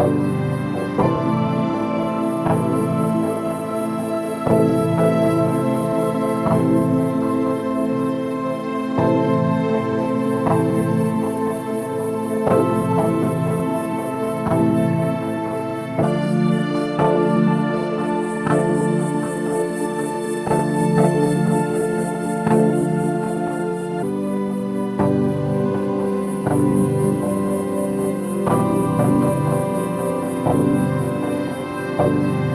Música Thank you.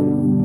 you.